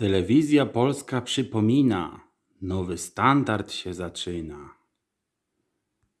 Telewizja Polska przypomina, nowy standard się zaczyna.